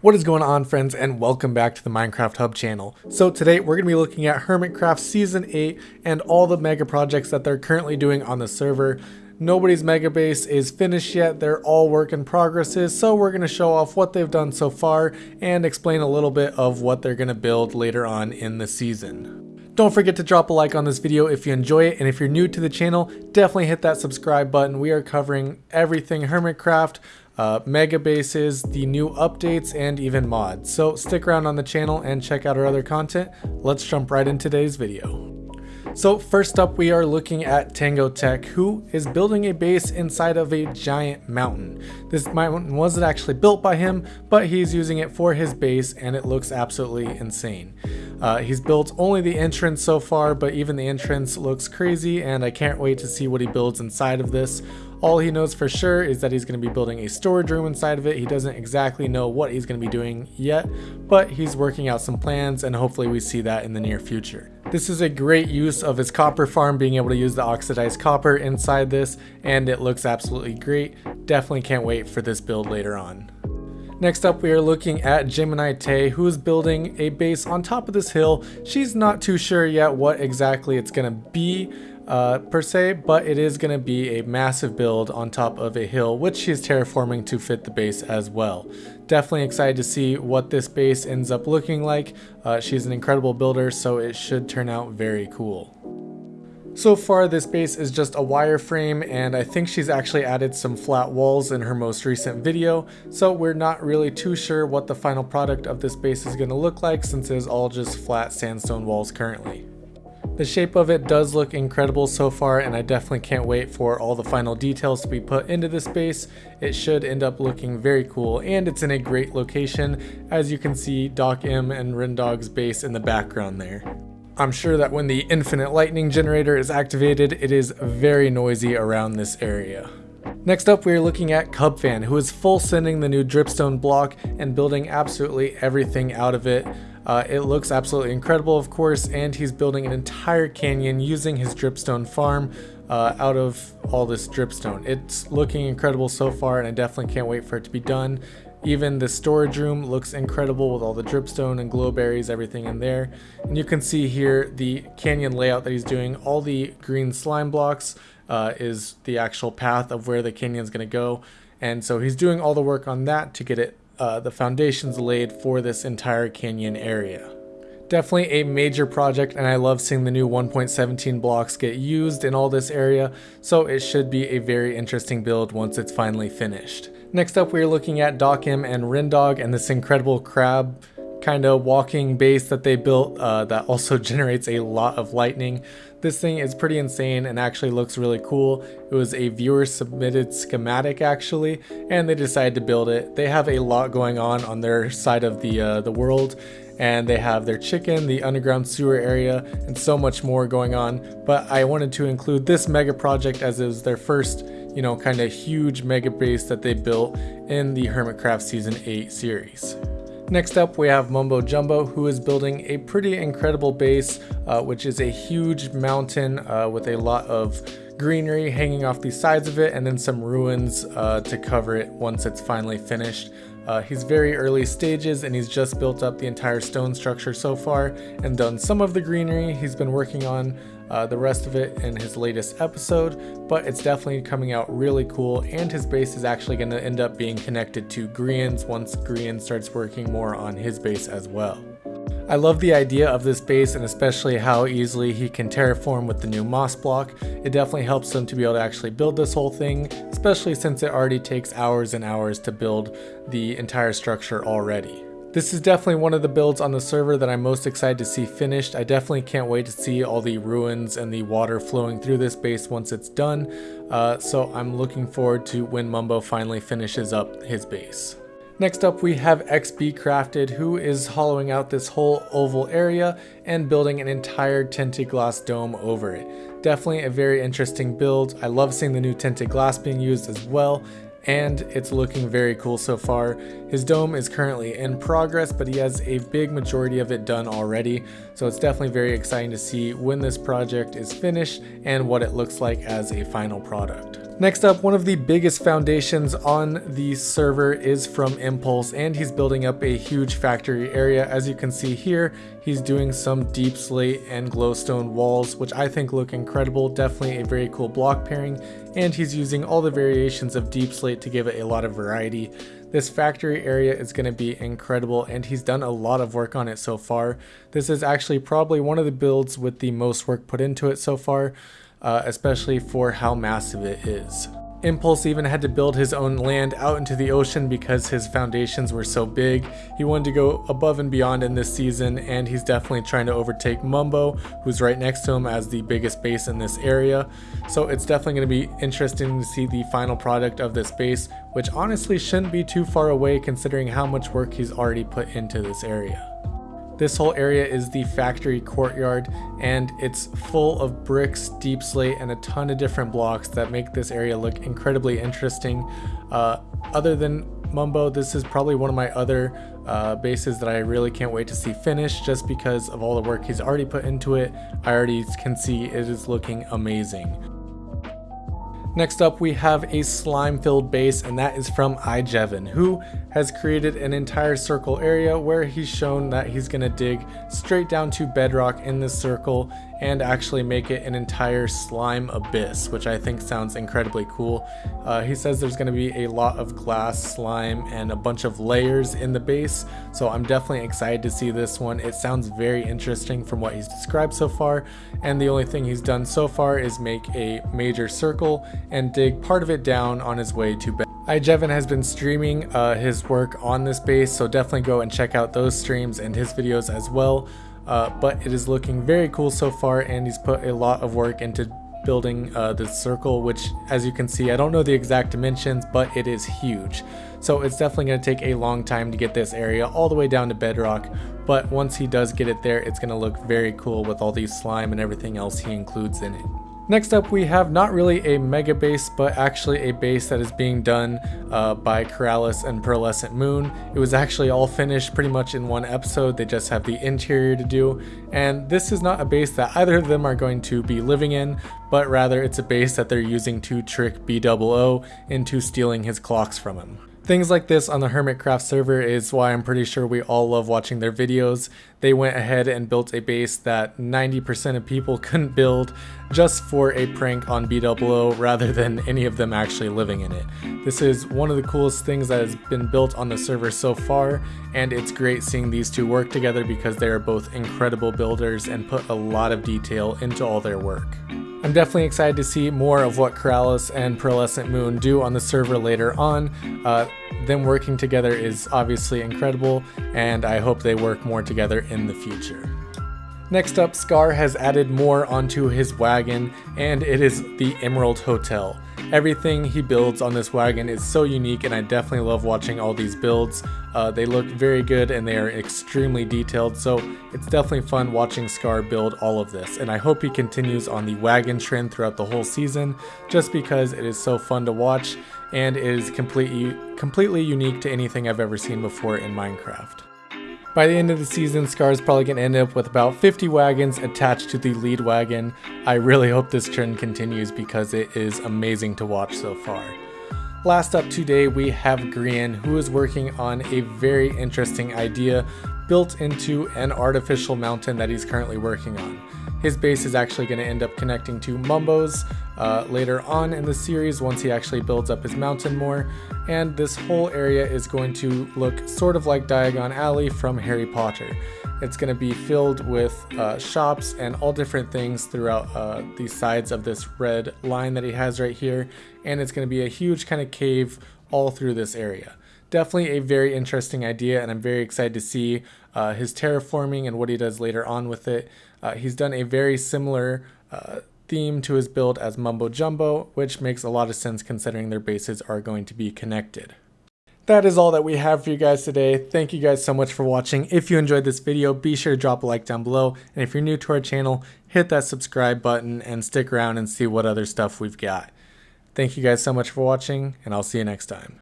What is going on friends and welcome back to the Minecraft Hub channel. So today we're going to be looking at Hermitcraft Season 8 and all the mega projects that they're currently doing on the server. Nobody's mega base is finished yet, they're all work in progresses, so we're going to show off what they've done so far and explain a little bit of what they're going to build later on in the season. Don't forget to drop a like on this video if you enjoy it, and if you're new to the channel, definitely hit that subscribe button. We are covering everything Hermitcraft, uh, mega bases, the new updates, and even mods. So stick around on the channel and check out our other content. Let's jump right into today's video. So first up we are looking at TangoTek who is building a base inside of a giant mountain. This mountain wasn't actually built by him but he's using it for his base and it looks absolutely insane. Uh, he's built only the entrance so far but even the entrance looks crazy and I can't wait to see what he builds inside of this. All he knows for sure is that he's going to be building a storage room inside of it. He doesn't exactly know what he's going to be doing yet, but he's working out some plans and hopefully we see that in the near future. This is a great use of his copper farm, being able to use the oxidized copper inside this, and it looks absolutely great. Definitely can't wait for this build later on. Next up, we are looking at Gemini Tay, who is building a base on top of this hill. She's not too sure yet what exactly it's going to be, uh, per se, but it is going to be a massive build on top of a hill, which she's terraforming to fit the base as well. Definitely excited to see what this base ends up looking like. Uh, she's an incredible builder, so it should turn out very cool. So far this base is just a wireframe and I think she's actually added some flat walls in her most recent video, so we're not really too sure what the final product of this base is going to look like since it is all just flat sandstone walls currently. The shape of it does look incredible so far and I definitely can't wait for all the final details to be put into this base. It should end up looking very cool and it's in a great location as you can see Doc M and Rendog's base in the background there. I'm sure that when the infinite lightning generator is activated it is very noisy around this area. Next up, we are looking at Cubfan, who is full sending the new dripstone block and building absolutely everything out of it. Uh, it looks absolutely incredible, of course, and he's building an entire canyon using his dripstone farm uh, out of all this dripstone. It's looking incredible so far, and I definitely can't wait for it to be done. Even the storage room looks incredible with all the dripstone and glowberries, everything in there. And you can see here the canyon layout that he's doing. All the green slime blocks uh, is the actual path of where the canyon is going to go. And so he's doing all the work on that to get it uh, the foundations laid for this entire canyon area. Definitely a major project and I love seeing the new 1.17 blocks get used in all this area, so it should be a very interesting build once it's finally finished. Next up we're looking at M and Rendog and this incredible crab kind of walking base that they built uh, that also generates a lot of lightning. This thing is pretty insane and actually looks really cool. It was a viewer submitted schematic actually, and they decided to build it. They have a lot going on on their side of the, uh, the world, and they have their chicken, the underground sewer area, and so much more going on. But I wanted to include this mega project as it was their first, you know, kind of huge mega base that they built in the Hermitcraft Season 8 series. Next up, we have Mumbo Jumbo, who is building a pretty incredible base, uh, which is a huge mountain uh, with a lot of greenery hanging off the sides of it, and then some ruins uh, to cover it once it's finally finished. Uh, he's very early stages and he's just built up the entire stone structure so far and done some of the greenery he's been working on uh, the rest of it in his latest episode, but it's definitely coming out really cool and his base is actually going to end up being connected to Grian's once Grian starts working more on his base as well. I love the idea of this base and especially how easily he can terraform with the new moss block. It definitely helps him to be able to actually build this whole thing, especially since it already takes hours and hours to build the entire structure already. This is definitely one of the builds on the server that I'm most excited to see finished. I definitely can't wait to see all the ruins and the water flowing through this base once it's done. Uh, so I'm looking forward to when Mumbo finally finishes up his base. Next up we have xBCrafted who is hollowing out this whole oval area and building an entire tinted glass dome over it. Definitely a very interesting build. I love seeing the new tinted glass being used as well and it's looking very cool so far. His dome is currently in progress, but he has a big majority of it done already, so it's definitely very exciting to see when this project is finished and what it looks like as a final product. Next up, one of the biggest foundations on the server is from Impulse, and he's building up a huge factory area. As you can see here, he's doing some deepslate and glowstone walls, which I think look incredible. Definitely a very cool block pairing, and he's using all the variations of deepslate to give it a lot of variety. This factory area is going to be incredible and he's done a lot of work on it so far. This is actually probably one of the builds with the most work put into it so far uh, especially for how massive it is. Impulse even had to build his own land out into the ocean because his foundations were so big. He wanted to go above and beyond in this season and he's definitely trying to overtake Mumbo who's right next to him as the biggest base in this area. So it's definitely going to be interesting to see the final product of this base which honestly shouldn't be too far away considering how much work he's already put into this area. This whole area is the factory courtyard and it's full of bricks, deepslate, and a ton of different blocks that make this area look incredibly interesting. Uh, other than Mumbo, this is probably one of my other uh, bases that I really can't wait to see finished just because of all the work he's already put into it. I already can see it is looking amazing. Next up, we have a slime-filled base, and that is from iJevin, who has created an entire circle area where he's shown that he's going to dig straight down to bedrock in this circle and actually make it an entire slime abyss, which I think sounds incredibly cool. Uh, he says there's going to be a lot of glass, slime, and a bunch of layers in the base, so I'm definitely excited to see this one. It sounds very interesting from what he's described so far, and the only thing he's done so far is make a major circle and dig part of it down on his way to bed. iJevin has been streaming uh, his work on this base, so definitely go and check out those streams and his videos as well uh, but it is looking very cool so far and he's put a lot of work into building uh, this circle which as you can see I don't know the exact dimensions but it is huge so it's definitely going to take a long time to get this area all the way down to bedrock but once he does get it there it's going to look very cool with all these slime and everything else he includes in it. Next up we have not really a mega base but actually a base that is being done uh, by Keralis and Pearlescent Moon. It was actually all finished pretty much in one episode, they just have the interior to do and this is not a base that either of them are going to be living in but rather it's a base that they're using to trick BOO into stealing his clocks from him. Things like this on the Hermitcraft server is why I'm pretty sure we all love watching their videos. They went ahead and built a base that 90% of people couldn't build just for a prank on BOO rather than any of them actually living in it. This is one of the coolest things that has been built on the server so far and it's great seeing these two work together because they are both incredible builders and put a lot of detail into all their work. I'm definitely excited to see more of what Keralis and Pearlescent Moon do on the server later on. Uh, them working together is obviously incredible, and I hope they work more together in the future. Next up, Scar has added more onto his wagon, and it is the Emerald Hotel. Everything he builds on this wagon is so unique and I definitely love watching all these builds. Uh, they look very good and they are extremely detailed so it's definitely fun watching Scar build all of this and I hope he continues on the wagon trend throughout the whole season just because it is so fun to watch and it is completely, completely unique to anything I've ever seen before in Minecraft. By the end of the season, Scar is probably going to end up with about 50 wagons attached to the lead wagon. I really hope this trend continues because it is amazing to watch so far. Last up today, we have Grian, who is working on a very interesting idea built into an artificial mountain that he's currently working on. His base is actually going to end up connecting to Mumbo's uh, later on in the series once he actually builds up his mountain more. And this whole area is going to look sort of like Diagon Alley from Harry Potter. It's going to be filled with uh, shops and all different things throughout uh, the sides of this red line that he has right here. And it's going to be a huge kind of cave all through this area definitely a very interesting idea and I'm very excited to see uh, his terraforming and what he does later on with it. Uh, he's done a very similar uh, theme to his build as Mumbo Jumbo, which makes a lot of sense considering their bases are going to be connected. That is all that we have for you guys today. Thank you guys so much for watching. If you enjoyed this video, be sure to drop a like down below. And if you're new to our channel, hit that subscribe button and stick around and see what other stuff we've got. Thank you guys so much for watching, and I'll see you next time.